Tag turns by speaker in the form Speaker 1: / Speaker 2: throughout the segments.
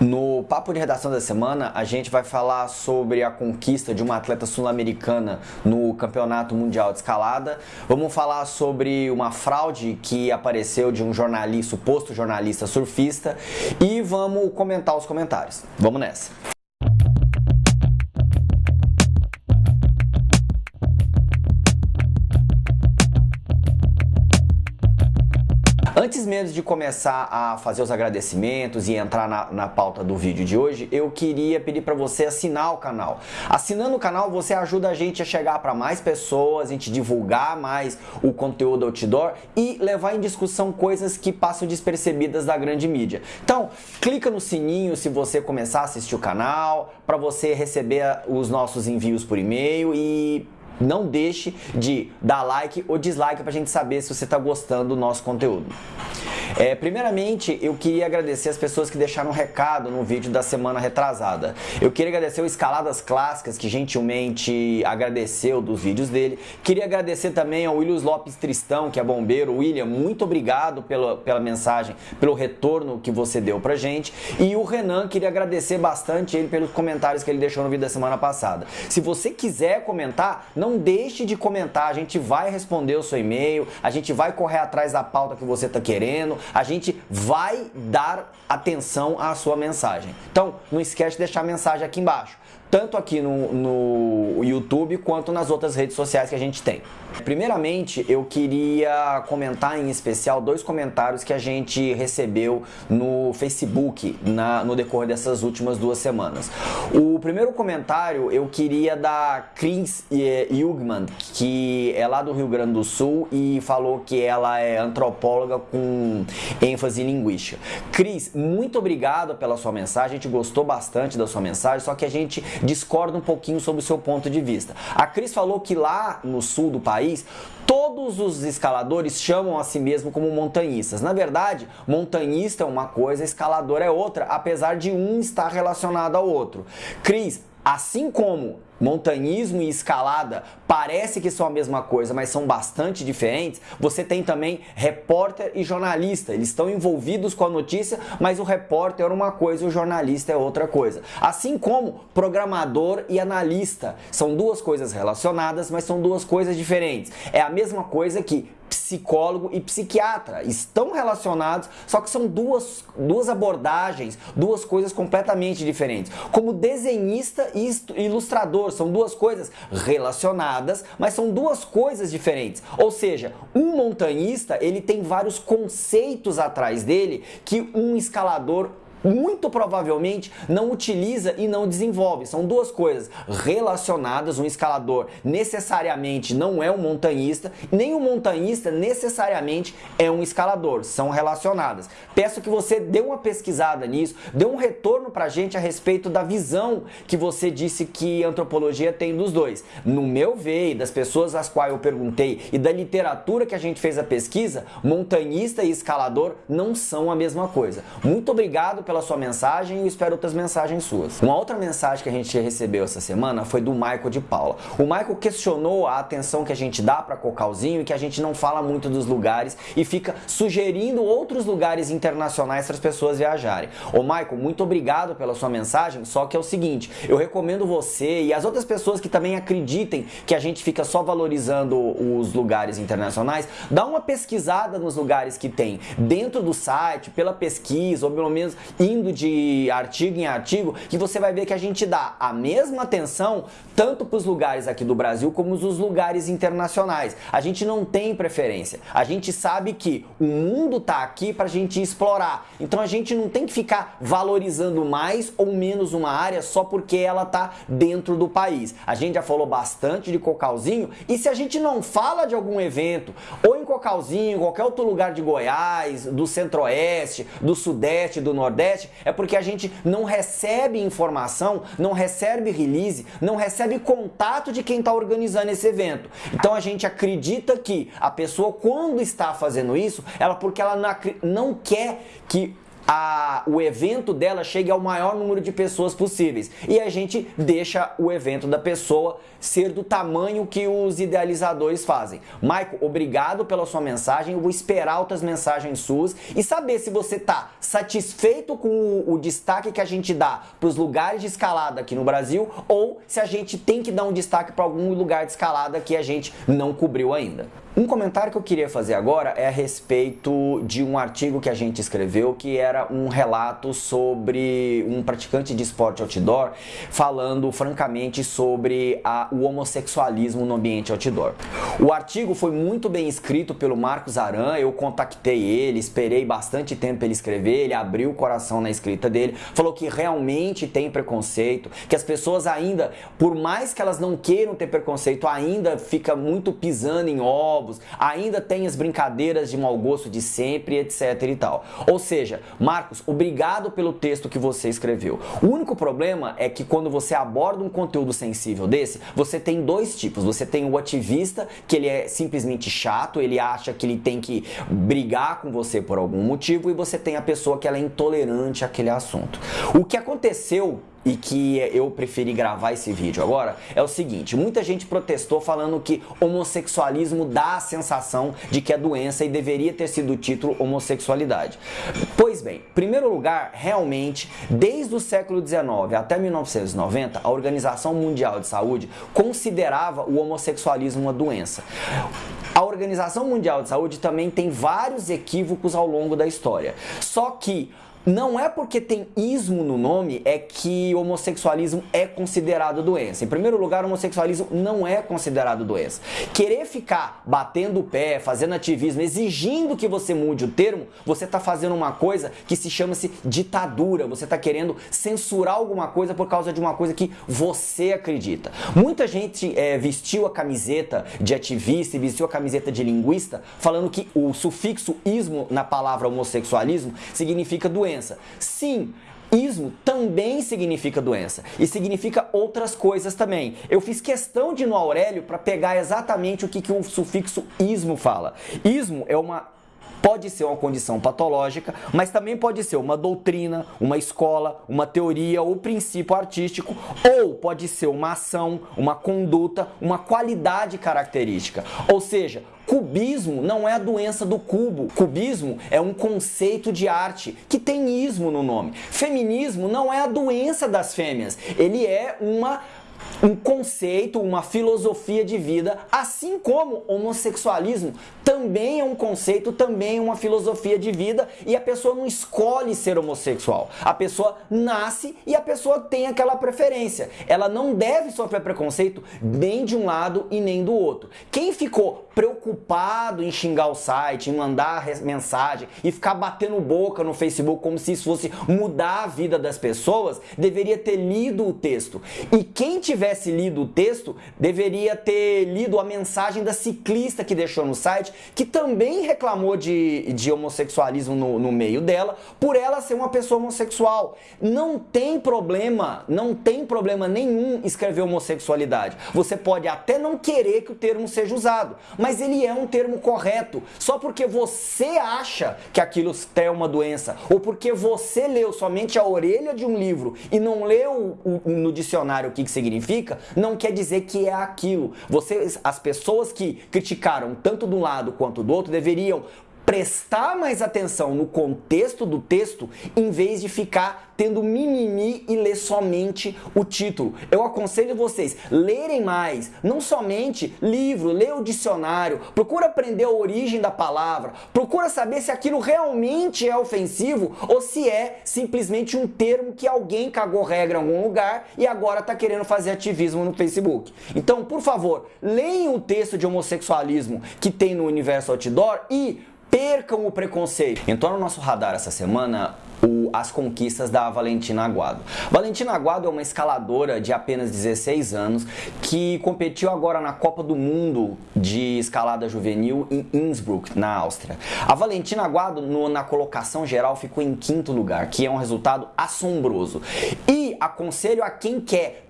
Speaker 1: No papo de redação da semana, a gente vai falar sobre a conquista de uma atleta sul-americana no Campeonato Mundial de Escalada. Vamos falar sobre uma fraude que apareceu de um jornalista, suposto jornalista surfista, e vamos comentar os comentários. Vamos nessa. Antes mesmo de começar a fazer os agradecimentos e entrar na, na pauta do vídeo de hoje, eu queria pedir para você assinar o canal. Assinando o canal, você ajuda a gente a chegar para mais pessoas, a gente divulgar mais o conteúdo outdoor e levar em discussão coisas que passam despercebidas da grande mídia. Então, clica no sininho se você começar a assistir o canal, para você receber os nossos envios por e-mail e não deixe de dar like ou dislike para a gente saber se você está gostando do nosso conteúdo. É, primeiramente, eu queria agradecer as pessoas que deixaram um recado no vídeo da semana retrasada. Eu queria agradecer o Escaladas Clássicas, que gentilmente agradeceu dos vídeos dele. Queria agradecer também ao Williams Lopes Tristão, que é bombeiro. William, muito obrigado pela, pela mensagem, pelo retorno que você deu pra gente. E o Renan, queria agradecer bastante ele pelos comentários que ele deixou no vídeo da semana passada. Se você quiser comentar, não deixe de comentar, a gente vai responder o seu e-mail, a gente vai correr atrás da pauta que você está querendo, a gente vai dar atenção à sua mensagem. Então, não esquece de deixar a mensagem aqui embaixo tanto aqui no, no YouTube quanto nas outras redes sociais que a gente tem. Primeiramente, eu queria comentar em especial dois comentários que a gente recebeu no Facebook na, no decorrer dessas últimas duas semanas. O primeiro comentário eu queria da Chris Jugman, que é lá do Rio Grande do Sul e falou que ela é antropóloga com ênfase linguística. Cris, muito obrigado pela sua mensagem, a gente gostou bastante da sua mensagem, só que a gente discorda um pouquinho sobre o seu ponto de vista. A Cris falou que lá no sul do país, todos os escaladores chamam a si mesmo como montanhistas. Na verdade, montanhista é uma coisa, escalador é outra, apesar de um estar relacionado ao outro. Cris, assim como montanhismo e escalada parece que são a mesma coisa, mas são bastante diferentes, você tem também repórter e jornalista. Eles estão envolvidos com a notícia, mas o repórter é uma coisa e o jornalista é outra coisa. Assim como programador e analista. São duas coisas relacionadas, mas são duas coisas diferentes. É a mesma coisa que psicólogo e psiquiatra. Estão relacionados, só que são duas, duas abordagens, duas coisas completamente diferentes. Como desenhista e ilustrador, são duas coisas relacionadas, mas são duas coisas diferentes. Ou seja, um montanhista, ele tem vários conceitos atrás dele que um escalador muito provavelmente não utiliza e não desenvolve. São duas coisas relacionadas. Um escalador necessariamente não é um montanhista, nem um montanhista necessariamente é um escalador. São relacionadas. Peço que você dê uma pesquisada nisso, dê um retorno pra gente a respeito da visão que você disse que antropologia tem dos dois. No meu ver, das pessoas às quais eu perguntei e da literatura que a gente fez a pesquisa, montanhista e escalador não são a mesma coisa. Muito obrigado pela sua mensagem e espero outras mensagens suas. Uma outra mensagem que a gente recebeu essa semana foi do Michael de Paula. O Michael questionou a atenção que a gente dá para Cocalzinho e que a gente não fala muito dos lugares e fica sugerindo outros lugares internacionais para as pessoas viajarem. Ô Michael, muito obrigado pela sua mensagem, só que é o seguinte, eu recomendo você e as outras pessoas que também acreditem que a gente fica só valorizando os lugares internacionais, dá uma pesquisada nos lugares que tem dentro do site, pela pesquisa, ou pelo menos indo de artigo em artigo, que você vai ver que a gente dá a mesma atenção tanto para os lugares aqui do Brasil como os lugares internacionais. A gente não tem preferência. A gente sabe que o mundo está aqui para a gente explorar. Então a gente não tem que ficar valorizando mais ou menos uma área só porque ela está dentro do país. A gente já falou bastante de Cocalzinho e se a gente não fala de algum evento, ou em Cocalzinho, qualquer outro lugar de Goiás, do Centro-Oeste, do Sudeste, do Nordeste, é porque a gente não recebe informação, não recebe release, não recebe contato de quem está organizando esse evento. Então a gente acredita que a pessoa quando está fazendo isso, ela porque ela não quer que a, o evento dela chegue ao maior número de pessoas possíveis. E a gente deixa o evento da pessoa ser do tamanho que os idealizadores fazem. Maico, obrigado pela sua mensagem. Eu vou esperar outras mensagens suas e saber se você está satisfeito com o, o destaque que a gente dá para os lugares de escalada aqui no Brasil ou se a gente tem que dar um destaque para algum lugar de escalada que a gente não cobriu ainda. Um comentário que eu queria fazer agora é a respeito de um artigo que a gente escreveu que era um relato sobre um praticante de esporte outdoor falando francamente sobre a, o homossexualismo no ambiente outdoor. O artigo foi muito bem escrito pelo Marcos Aran, eu contactei ele, esperei bastante tempo ele escrever, ele abriu o coração na escrita dele, falou que realmente tem preconceito, que as pessoas ainda, por mais que elas não queiram ter preconceito, ainda fica muito pisando em ovos ainda tem as brincadeiras de mau gosto de sempre, etc e tal. Ou seja, Marcos, obrigado pelo texto que você escreveu. O único problema é que quando você aborda um conteúdo sensível desse, você tem dois tipos. Você tem o ativista, que ele é simplesmente chato, ele acha que ele tem que brigar com você por algum motivo, e você tem a pessoa que ela é intolerante àquele assunto. O que aconteceu e que eu preferi gravar esse vídeo agora é o seguinte: muita gente protestou falando que homossexualismo dá a sensação de que é doença e deveria ter sido o título homossexualidade. Pois bem, em primeiro lugar, realmente, desde o século XIX até 1990, a Organização Mundial de Saúde considerava o homossexualismo uma doença. A Organização Mundial de Saúde também tem vários equívocos ao longo da história. Só que não é porque tem ismo no nome é que homossexualismo é considerado doença. Em primeiro lugar, homossexualismo não é considerado doença. Querer ficar batendo o pé, fazendo ativismo, exigindo que você mude o termo, você está fazendo uma coisa que se chama-se ditadura. Você está querendo censurar alguma coisa por causa de uma coisa que você acredita. Muita gente é, vestiu a camiseta de ativista e vestiu a camiseta de linguista falando que o sufixo ismo na palavra homossexualismo significa doença doença. Sim, Ismo também significa doença e significa outras coisas também. Eu fiz questão de ir no Aurélio para pegar exatamente o que, que o sufixo ismo fala. Ismo é uma Pode ser uma condição patológica, mas também pode ser uma doutrina, uma escola, uma teoria ou princípio artístico, ou pode ser uma ação, uma conduta, uma qualidade característica. Ou seja, Cubismo não é a doença do cubo. Cubismo é um conceito de arte que tem ismo no nome. Feminismo não é a doença das fêmeas. Ele é uma um conceito, uma filosofia de vida, assim como homossexualismo também é um conceito, também é uma filosofia de vida e a pessoa não escolhe ser homossexual. A pessoa nasce e a pessoa tem aquela preferência. Ela não deve sofrer preconceito nem de um lado e nem do outro. Quem ficou preocupado em xingar o site, em mandar mensagem e ficar batendo boca no Facebook como se isso fosse mudar a vida das pessoas, deveria ter lido o texto. E quem tivesse lido o texto deveria ter lido a mensagem da ciclista que deixou no site, que também reclamou de, de homossexualismo no, no meio dela, por ela ser uma pessoa homossexual. Não tem problema, não tem problema nenhum escrever homossexualidade. Você pode até não querer que o termo seja usado, mas ele é um termo correto. Só porque você acha que aquilo é uma doença, ou porque você leu somente a orelha de um livro e não leu o, o, no dicionário o que, que significa, não quer dizer que é aquilo. Vocês, as pessoas que criticaram tanto de um lado quanto do outro deveriam prestar mais atenção no contexto do texto em vez de ficar tendo mimimi e ler somente o título. Eu aconselho vocês lerem mais, não somente livro, lê o dicionário, procura aprender a origem da palavra, procura saber se aquilo realmente é ofensivo ou se é simplesmente um termo que alguém cagou regra em algum lugar e agora está querendo fazer ativismo no Facebook. Então, por favor, leiam o texto de homossexualismo que tem no Universo Outdoor e percam o preconceito. Entrou no nosso radar essa semana o, as conquistas da Valentina Aguado. Valentina Aguado é uma escaladora de apenas 16 anos que competiu agora na Copa do Mundo de escalada juvenil em Innsbruck, na Áustria. A Valentina Aguado, no, na colocação geral, ficou em quinto lugar, que é um resultado assombroso. E aconselho a quem quer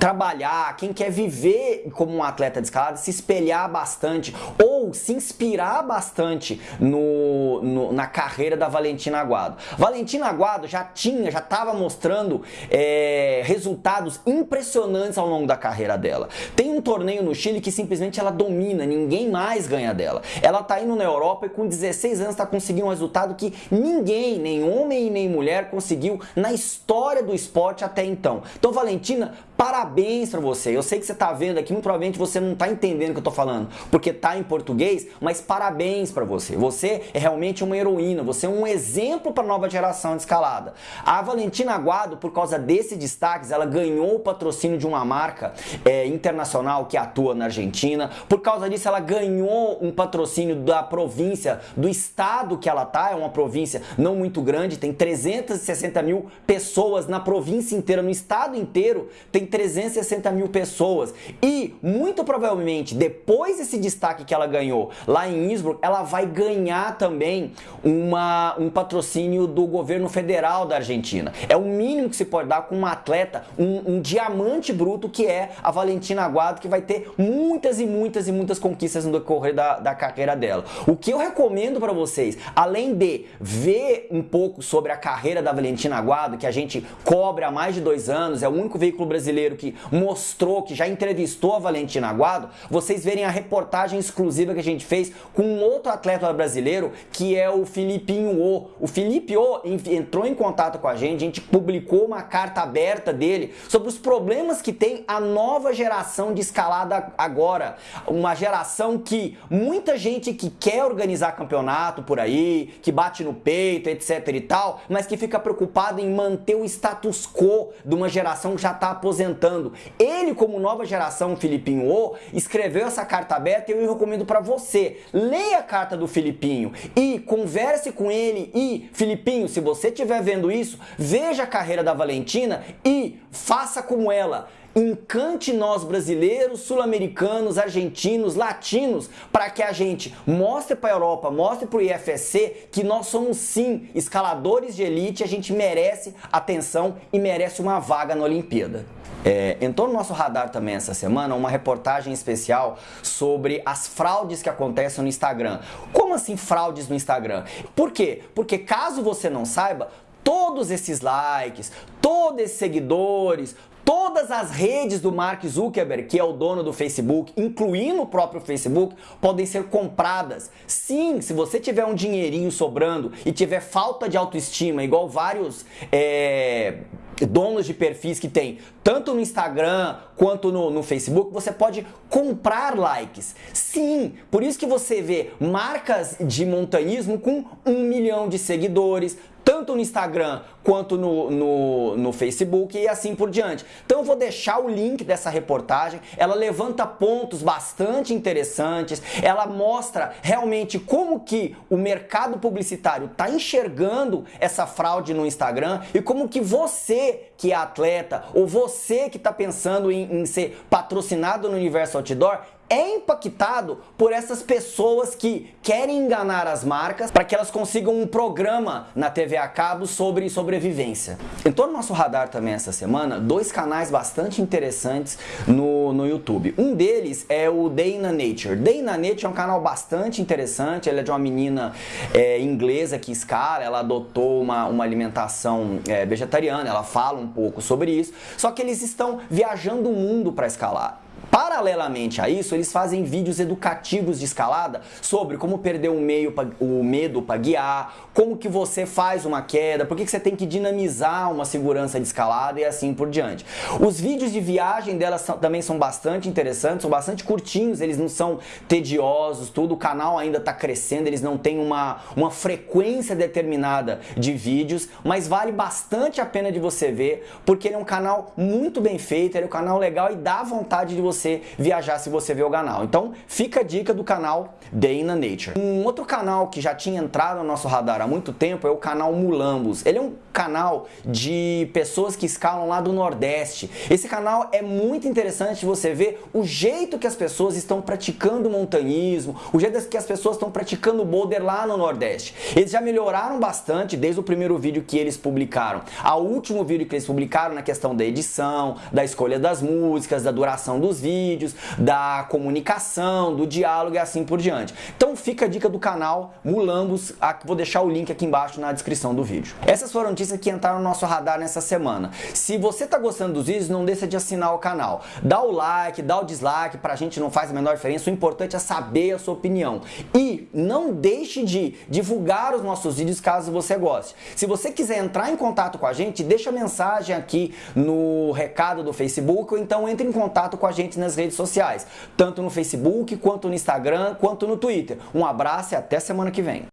Speaker 1: trabalhar, quem quer viver como um atleta de escalada, se espelhar bastante ou se inspirar bastante no, no na carreira da Valentina Aguado. Valentina Aguado já tinha, já estava mostrando é, resultados impressionantes ao longo da carreira dela. Tem um torneio no Chile que simplesmente ela domina, ninguém mais ganha dela. Ela tá indo na Europa e com 16 anos está conseguindo um resultado que ninguém, nem homem nem mulher, conseguiu na história do esporte até então. Então, Valentina, parabéns para você. Eu sei que você está vendo aqui, muito provavelmente você não está entendendo o que eu estou falando, porque tá em português, mas parabéns para você. Você é realmente uma heroína, você é um exemplo para a nova geração de escalada. A Valentina Aguado, por causa desses destaques, ela ganhou o patrocínio de uma marca é, internacional que atua na Argentina. Por causa disso, ela ganhou um patrocínio da província, do estado que ela tá. É uma província não muito grande, tem 360 mil pessoas na província inteira, no estado inteiro tem 360 mil pessoas. E muito provavelmente, depois desse destaque que ela ganhou lá em Innsbruck, ela vai ganhar também uma, um patrocínio do governo federal da Argentina. É o mínimo que se pode dar com uma atleta, um, um diamante bruto que é a Valentina Aguado, que vai ter muitas e muitas e muitas conquistas no decorrer da, da carreira dela. O que eu recomendo para vocês, além de ver um pouco sobre a carreira da Valentina Aguado, que a gente cobre há mais de dois anos, é o único veículo brasileiro que mostrou, que já entrevistou a Valentina Aguado, vocês verem a reportagem exclusiva que a gente fez com um outro atleta brasileiro, que é o Filipinho O. O Felipe O entrou em contato com a gente, a gente publicou uma carta aberta dele sobre os problemas que tem a nova geração de escalada agora. Uma geração que muita gente que quer organizar campeonato por aí, que bate no peito, etc e tal, mas que fica preocupado em manter o status quo de uma geração que já está aposentando. Ele, como nova geração, Filipinho O, escreveu essa carta aberta e eu recomendo para você. Leia a carta do Filipinho e converse com ele e, Filipinho, se você estiver vendo isso, veja a carreira da Valentina e faça como ela encante nós brasileiros, sul-americanos, argentinos, latinos, para que a gente mostre para a Europa, mostre para o IFSC que nós somos sim escaladores de elite, a gente merece atenção e merece uma vaga na Olimpíada. É, entrou no nosso radar também essa semana uma reportagem especial sobre as fraudes que acontecem no Instagram. Como assim fraudes no Instagram? Por quê? Porque caso você não saiba, todos esses likes, todos esses seguidores, Todas as redes do Mark Zuckerberg, que é o dono do Facebook, incluindo o próprio Facebook, podem ser compradas. Sim, se você tiver um dinheirinho sobrando e tiver falta de autoestima, igual vários é, donos de perfis que tem tanto no Instagram quanto no, no, Facebook, você pode comprar likes. Sim, por isso que você vê marcas de montanhismo com um milhão de seguidores, tanto no Instagram quanto no, no, no, Facebook e assim por diante. Então eu vou deixar o link dessa reportagem, ela levanta pontos bastante interessantes, ela mostra realmente como que o mercado publicitário está enxergando essa fraude no Instagram e como que você que é atleta ou você que está pensando em, em ser patrocinado no universo outdoor é impactado por essas pessoas que querem enganar as marcas para que elas consigam um programa na TV a cabo sobre sobrevivência. Entrou no nosso radar também essa semana dois canais bastante interessantes no, no YouTube. Um deles é o Day na Nature. Day na Nature é um canal bastante interessante, ele é de uma menina é, inglesa que escala, ela adotou uma, uma alimentação é, vegetariana, ela fala um pouco sobre isso, só que eles estão viajando o mundo para escalar. Paralelamente a isso, eles fazem vídeos educativos de escalada sobre como perder o, meio o medo para guiar, como que você faz uma queda, por que, que você tem que dinamizar uma segurança de escalada e assim por diante. Os vídeos de viagem delas são, também são bastante interessantes, são bastante curtinhos, eles não são tediosos, tudo. O canal ainda está crescendo, eles não têm uma, uma frequência determinada de vídeos, mas vale bastante a pena de você ver, porque ele é um canal muito bem feito, ele é um canal legal e dá vontade de você você viajar se você ver o canal. Então fica a dica do canal Day in the Nature. Um outro canal que já tinha entrado no nosso radar há muito tempo é o canal Mulambos. Ele é um canal de pessoas que escalam lá do Nordeste. Esse canal é muito interessante você ver o jeito que as pessoas estão praticando montanhismo, o jeito que as pessoas estão praticando boulder lá no Nordeste. Eles já melhoraram bastante desde o primeiro vídeo que eles publicaram ao último vídeo que eles publicaram na questão da edição, da escolha das músicas, da duração dos vídeos, da comunicação, do diálogo e assim por diante. Então fica a dica do canal Mulambos, vou deixar o link aqui embaixo na descrição do vídeo. Essas foram notícias que entraram no nosso radar nessa semana. Se você está gostando dos vídeos, não deixa de assinar o canal. Dá o like, dá o dislike, pra gente não faz a menor diferença, o importante é saber a sua opinião. E não deixe de divulgar os nossos vídeos caso você goste. Se você quiser entrar em contato com a gente, deixa mensagem aqui no recado do Facebook ou então entre em contato com a gente nas redes sociais, tanto no Facebook, quanto no Instagram, quanto no Twitter. Um abraço e até semana que vem.